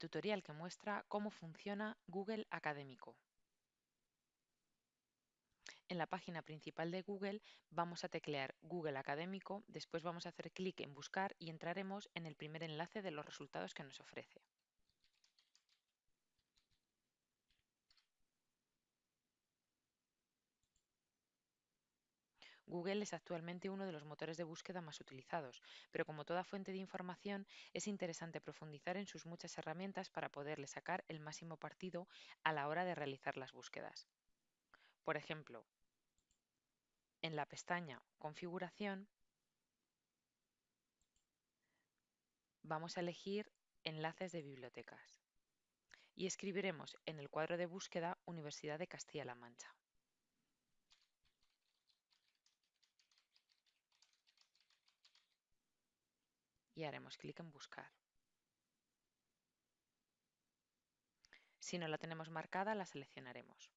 tutorial que muestra cómo funciona Google Académico. En la página principal de Google vamos a teclear Google Académico, después vamos a hacer clic en Buscar y entraremos en el primer enlace de los resultados que nos ofrece. Google es actualmente uno de los motores de búsqueda más utilizados, pero como toda fuente de información es interesante profundizar en sus muchas herramientas para poderle sacar el máximo partido a la hora de realizar las búsquedas. Por ejemplo, en la pestaña Configuración vamos a elegir Enlaces de bibliotecas y escribiremos en el cuadro de búsqueda Universidad de Castilla-La Mancha. Y haremos clic en Buscar. Si no la tenemos marcada, la seleccionaremos.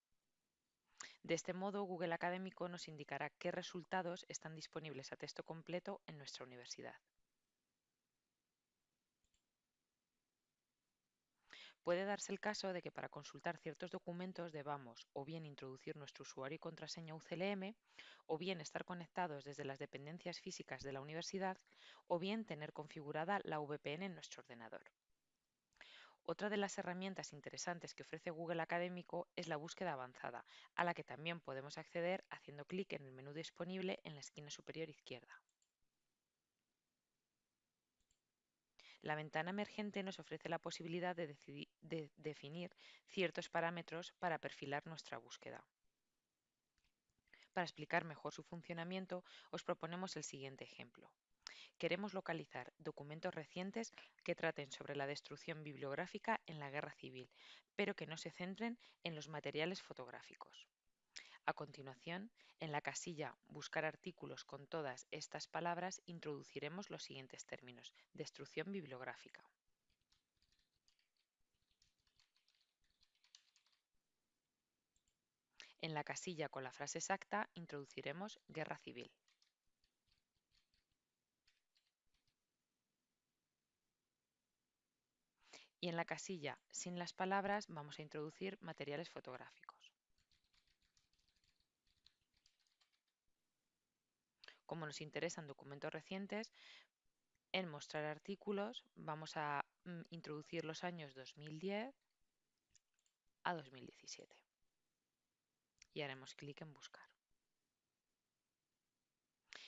De este modo, Google Académico nos indicará qué resultados están disponibles a texto completo en nuestra universidad. Puede darse el caso de que para consultar ciertos documentos debamos o bien introducir nuestro usuario y contraseña UCLM, o bien estar conectados desde las dependencias físicas de la universidad, o bien tener configurada la VPN en nuestro ordenador. Otra de las herramientas interesantes que ofrece Google Académico es la búsqueda avanzada, a la que también podemos acceder haciendo clic en el menú disponible en la esquina superior izquierda. La ventana emergente nos ofrece la posibilidad de, definir ciertos parámetros para perfilar nuestra búsqueda. Para explicar mejor su funcionamiento, os proponemos el siguiente ejemplo. Queremos localizar documentos recientes que traten sobre la destrucción bibliográfica en la guerra civil, pero que no se centren en los materiales fotográficos. A continuación, en la casilla Buscar artículos con todas estas palabras introduciremos los siguientes términos. Destrucción bibliográfica. En la casilla con la frase exacta introduciremos guerra civil. Y en la casilla sin las palabras vamos a introducir materiales fotográficos. Como nos interesan documentos recientes, en mostrar artículos vamos a mm, introducir los años 2010 a 2017 y haremos clic en buscar.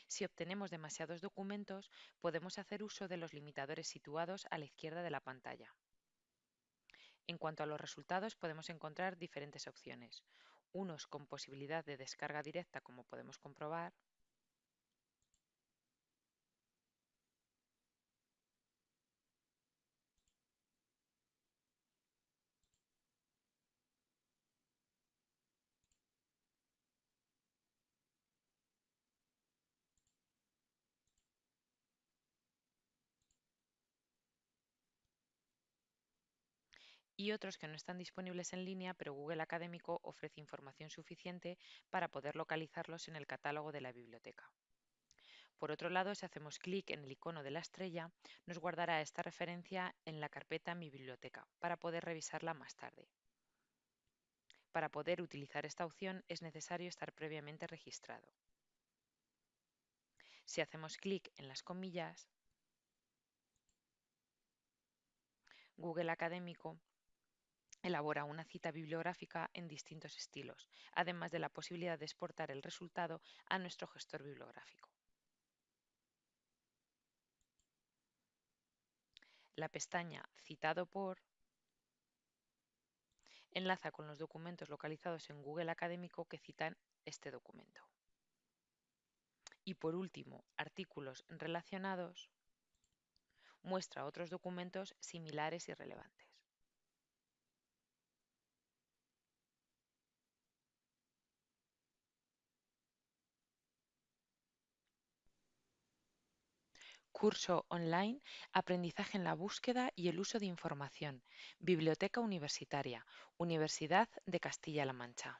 Si obtenemos demasiados documentos, podemos hacer uso de los limitadores situados a la izquierda de la pantalla. En cuanto a los resultados, podemos encontrar diferentes opciones. Unos con posibilidad de descarga directa, como podemos comprobar, y otros que no están disponibles en línea, pero Google Académico ofrece información suficiente para poder localizarlos en el catálogo de la biblioteca. Por otro lado, si hacemos clic en el icono de la estrella, nos guardará esta referencia en la carpeta Mi biblioteca para poder revisarla más tarde. Para poder utilizar esta opción es necesario estar previamente registrado. Si hacemos clic en las comillas, Google Académico elabora una cita bibliográfica en distintos estilos, además de la posibilidad de exportar el resultado a nuestro gestor bibliográfico. La pestaña Citado por enlaza con los documentos localizados en Google Académico que citan este documento. Y por último, artículos relacionados muestra otros documentos similares y relevantes. Curso online Aprendizaje en la búsqueda y el uso de información. Biblioteca Universitaria. Universidad de Castilla-La Mancha.